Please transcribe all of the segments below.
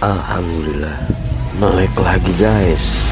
Alhamdulillah. Melek lagi guys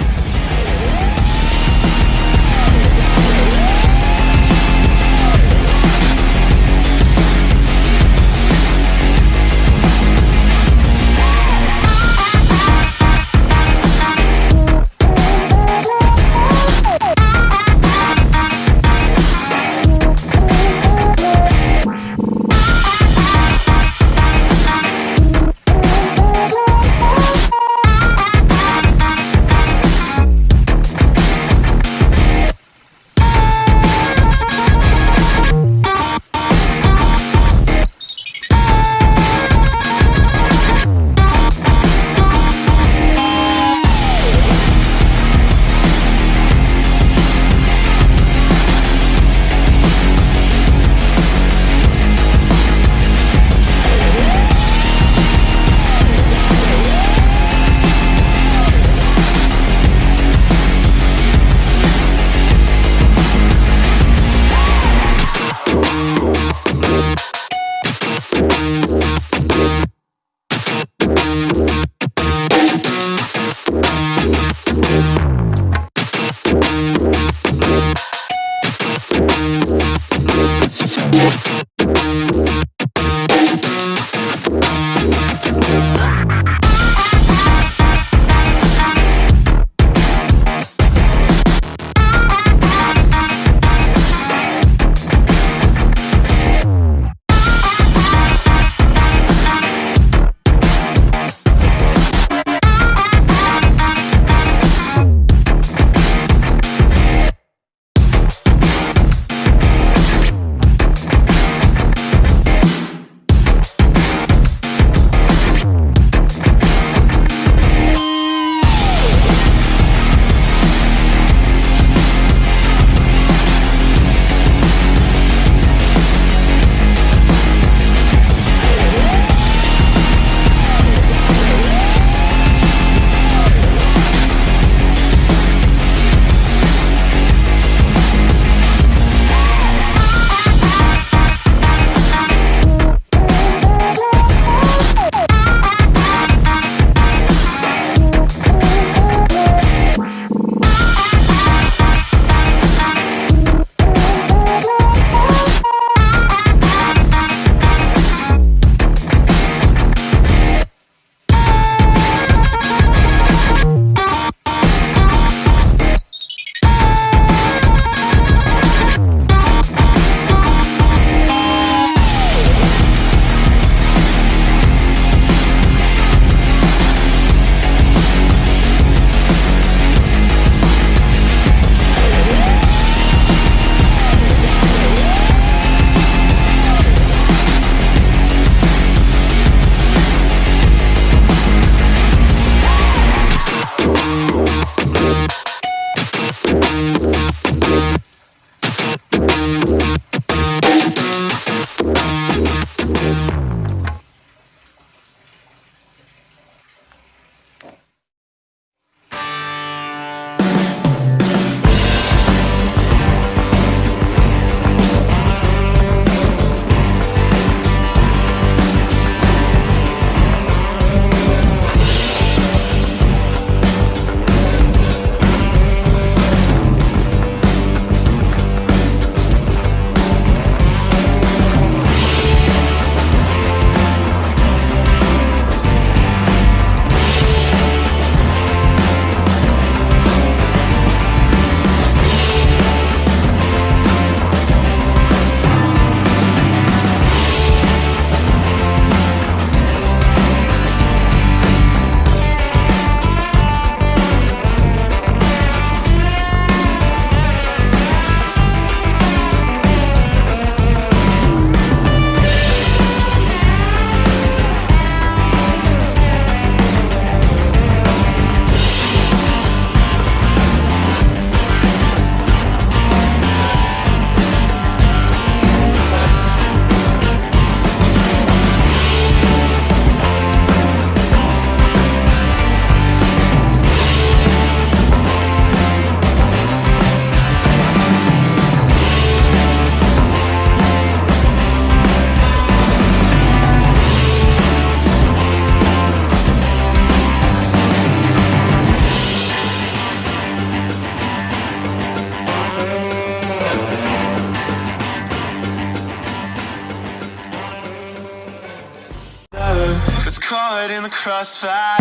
crossfire